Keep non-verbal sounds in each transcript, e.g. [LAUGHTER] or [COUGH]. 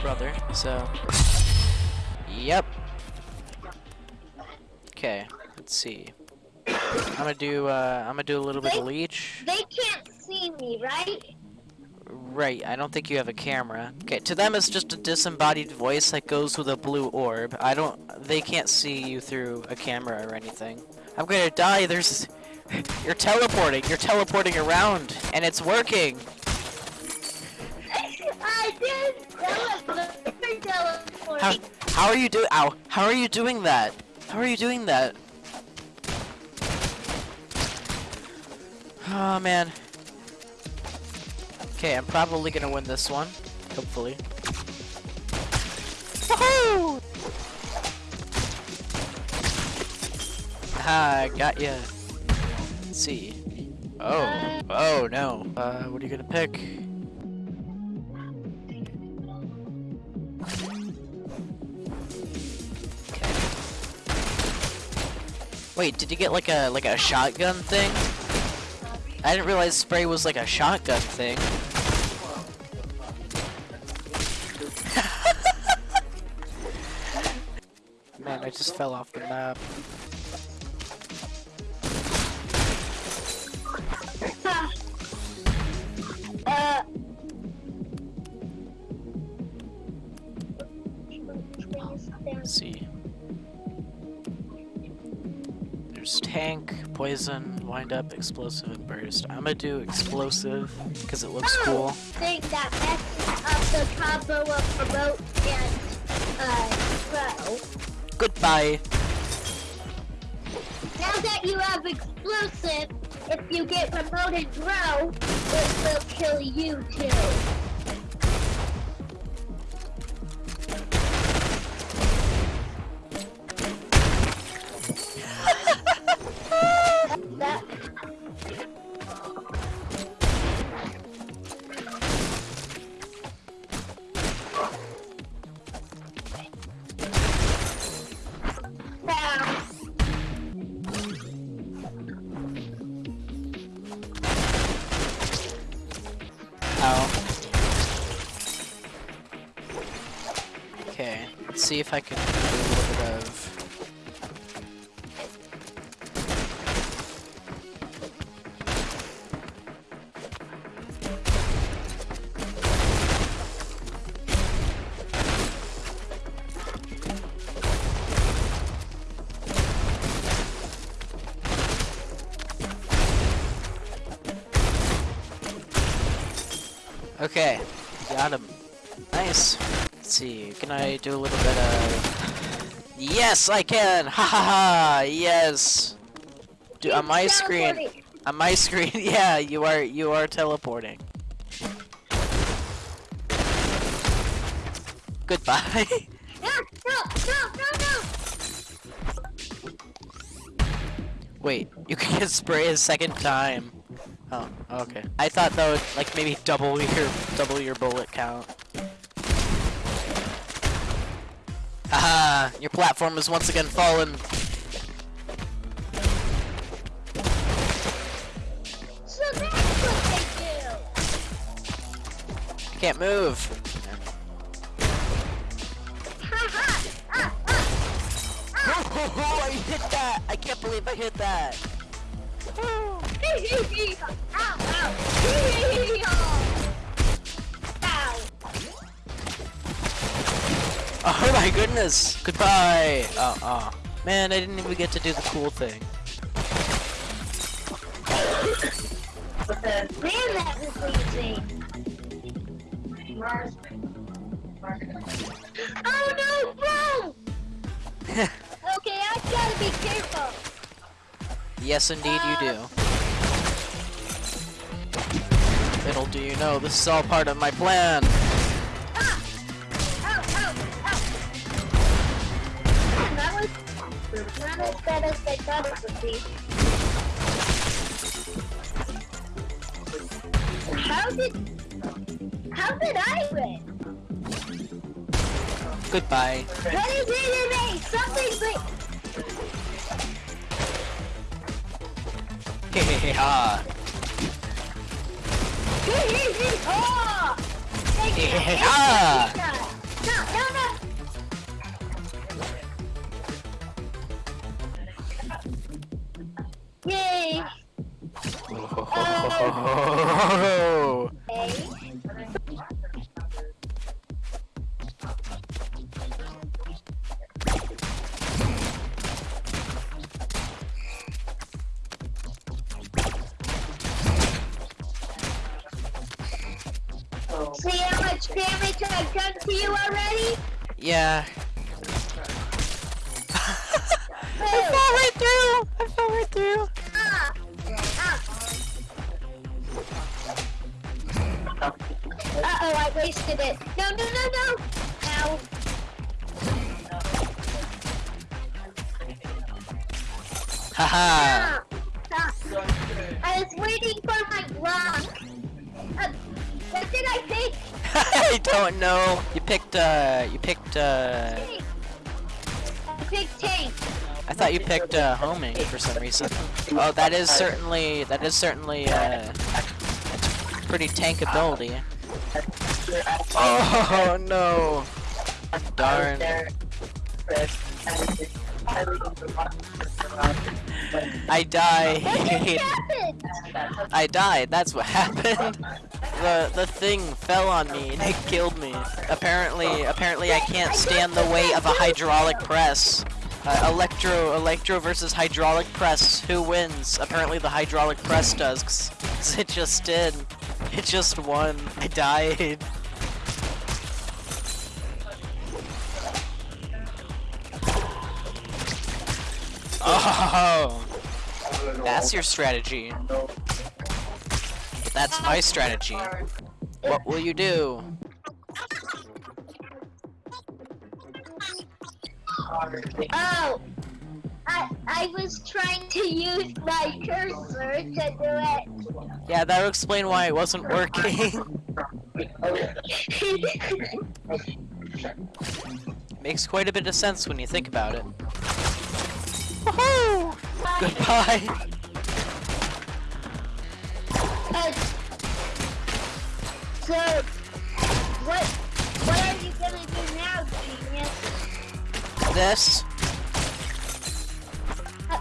brother, so. Yep. Okay, let's see. I'm gonna do, uh, I'm gonna do a little bit of leech. They can't see me, right? Right, I don't think you have a camera. Okay, to them it's just a disembodied voice that goes with a blue orb. I don't, they can't see you through a camera or anything. I'm gonna die, there's, [LAUGHS] you're teleporting, you're teleporting around, and it's working! How, how are you do- ow, how are you doing that? How are you doing that? Oh man. Okay, I'm probably gonna win this one. Hopefully. Woohoo! Ah, I got ya. Let's see. Oh, oh no. Uh, what are you gonna pick? Wait, did you get like a like a shotgun thing? I didn't realize spray was like a shotgun thing. Man, I just fell off the map. Poison, wind up, explosive, and burst. I'm gonna do explosive because it looks cool. Thing that messes up the combo of promote and uh throw. Goodbye. Now that you have explosive, if you get promoted grow, it will kill you too. Let's see if I can do a little bit of. Okay, got him. Nice. Let's see, can I do a little bit of... Yes, I can! Ha ha ha! Yes! Dude, on my screen, on my screen, [LAUGHS] yeah, you are, you are teleporting. Goodbye. [LAUGHS] No, no, no, no, no! Wait, you can get spray a second time. Oh, okay. I thought that would like maybe double your double your bullet count. Your platform has once again fallen. So that's what they do! Can't move. Ha ha! [LAUGHS] Oh, I hit that! I can't believe I hit that. [LAUGHS] Oh my goodness! Goodbye! Oh, oh. Man, I didn't even get to do the cool thing. Man, that was easy! Oh no, bro! [LAUGHS] Okay, I gotta be careful! yes, indeed you do. Uh. Little do you know, this is all part of my plan. Thought it would be. How did... How did I win? Goodbye. What is it in me? Something's like... Hee hee hee! Oh! Thank you! Yeah. Thank you. No, no, no. See how much damage I've done to you already? Yeah. I it. No, no, no, no. Ow. Haha. Ah. Ah. I was waiting for my block. Uh, what did I pick? [LAUGHS] I don't know. You picked uh you picked uh Tank. I picked tank. I thought you picked uh homing for some reason. Oh that is certainly that is certainly uh pretty tank ability. Oh no. Darn. I happened? I died. That's what happened. The the thing fell on me and it killed me. Apparently, apparently I can't stand the weight of a hydraulic press. Uh, electro electro versus hydraulic press. Who wins? Apparently the hydraulic press does. 'cause [LAUGHS] it just did. It just won. I died. Oh, that's your strategy. That's my strategy. What will you do? Oh, I I was trying to use my cursor to do it. Yeah, that would explain why it wasn't working. [LAUGHS] [LAUGHS] Makes quite a bit of sense when you think about it. Goodbye. Uh, so, what what are you gonna do now, genius? This. I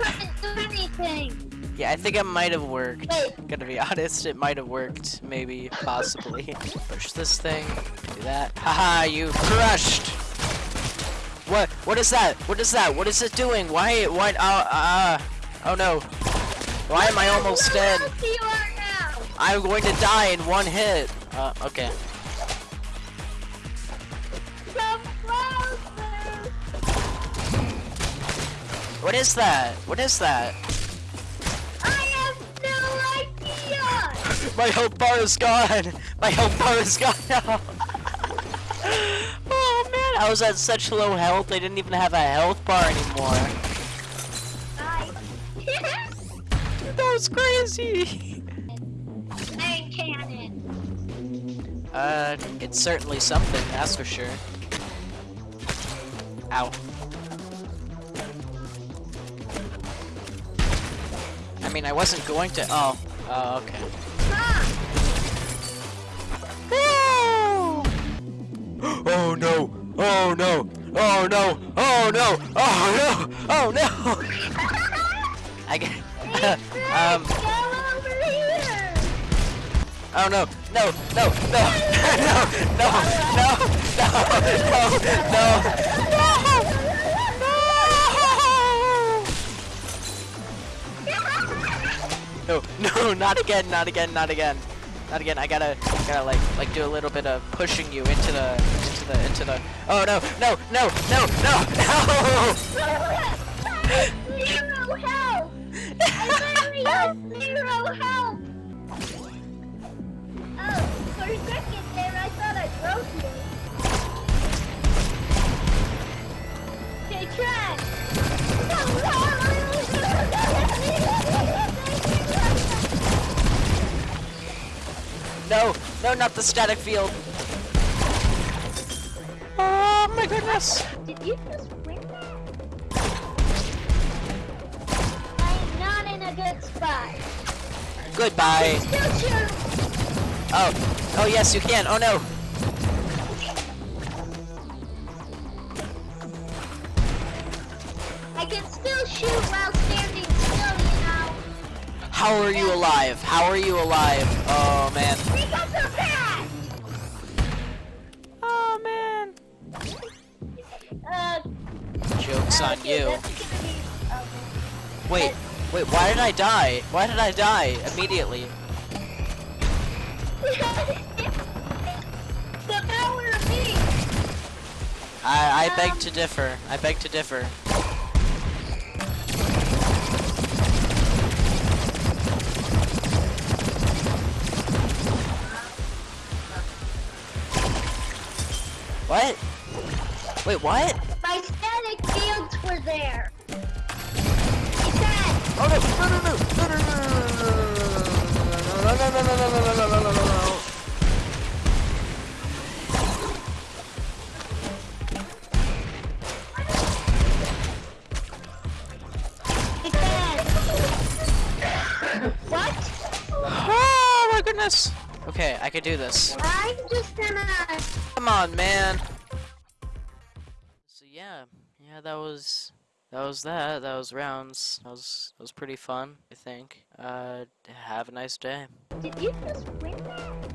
couldn't do anything. Yeah, I think it might have worked. Wait. Gonna be honest, it might have worked. Maybe, possibly. Push this thing. Do that. Haha, you crushed! What? What is that? What is that? What is it doing? Why? Why? Uh, uh, oh no. Why am I almost dead? close you are now? I'm going to die in one hit. Uh, okay. What is that? What is that? I have no idea. [LAUGHS] My health bar is gone. My health bar is gone now. [LAUGHS] [LAUGHS] man, [LAUGHS] I was at such low health. I didn't even have a health bar anymore. Bye. [LAUGHS] That was crazy. Iron cannon. Uh, it's certainly something, that's for sure. Ow. I mean, I wasn't going to. Oh. Oh, okay. Ah. [GASPS] Oh no! Oh no! Oh no! Oh no! Oh no! Oh no! [LAUGHS] I get. [LAUGHS] um. Oh [LAUGHS] no! No! No! No! no! No! No! No! No! No! No, no, not again, not again, not again. Not again, I gotta, gotta like, like do a little bit of pushing you into the the, into the. Oh no! No! No! No! No! No! Zero health. I literally zero health. Oh, for a second there, I thought I broke you. Okay, trash. No! No! Not the static field! my goodness! Did you just win that? I'm not in a good spot. Goodbye. Oh. Oh yes, you can. Oh no. I can still shoot while standing still, you know. How are you alive? How are you alive? Oh man. On you. Wait, wait, why did I die? Why did I die immediately? the power of me! I, I beg to differ. I beg to differ. What? Wait, what? My static fields were there. He said, Oh no! No no no! No no no no no no no no no no no no no no no said. what? Oh my goodness! Okay, I can do this. I'm just gonna. Come on, man. Yeah, yeah, that was that was that. That was rounds. That was that was pretty fun. I think. Uh, have a nice day. Did you just that?